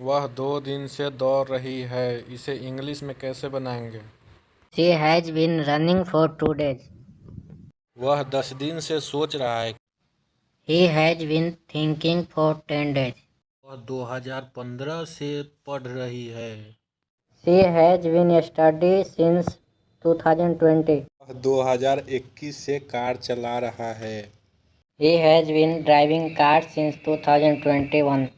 वह दो दिन से दौड़ रही है इसे इंग्लिश में कैसे बनाएँगे? She has been running for two days वह दस दिन से सोच रहा है। He has been thinking for ten days वह 2015 से पढ़ रही है। She has been study since 2020 वह 2021 से कार चला रहा है। He has been driving car since 2021